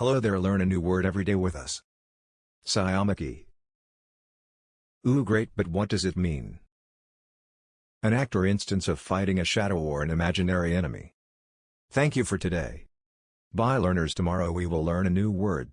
Hello there learn a new word every day with us. Sciamachy. Ooh great but what does it mean? An act or instance of fighting a shadow or an imaginary enemy. Thank you for today. Bye learners tomorrow we will learn a new word.